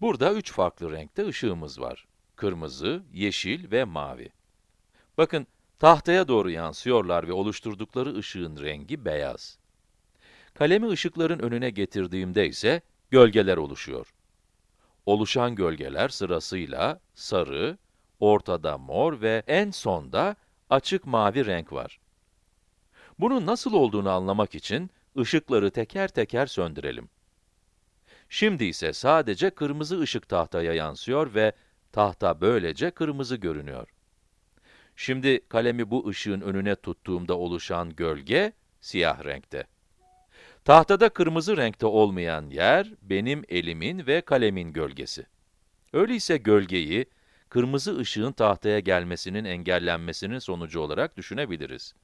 Burada üç farklı renkte ışığımız var. Kırmızı, yeşil ve mavi. Bakın, tahtaya doğru yansıyorlar ve oluşturdukları ışığın rengi beyaz. Kalemi ışıkların önüne getirdiğimde ise gölgeler oluşuyor. Oluşan gölgeler sırasıyla sarı, ortada mor ve en sonda açık mavi renk var. Bunun nasıl olduğunu anlamak için ışıkları teker teker söndürelim. Şimdi ise sadece kırmızı ışık tahtaya yansıyor ve tahta böylece kırmızı görünüyor. Şimdi kalemi bu ışığın önüne tuttuğumda oluşan gölge siyah renkte. Tahtada kırmızı renkte olmayan yer benim elimin ve kalemin gölgesi. Öyleyse gölgeyi kırmızı ışığın tahtaya gelmesinin engellenmesinin sonucu olarak düşünebiliriz.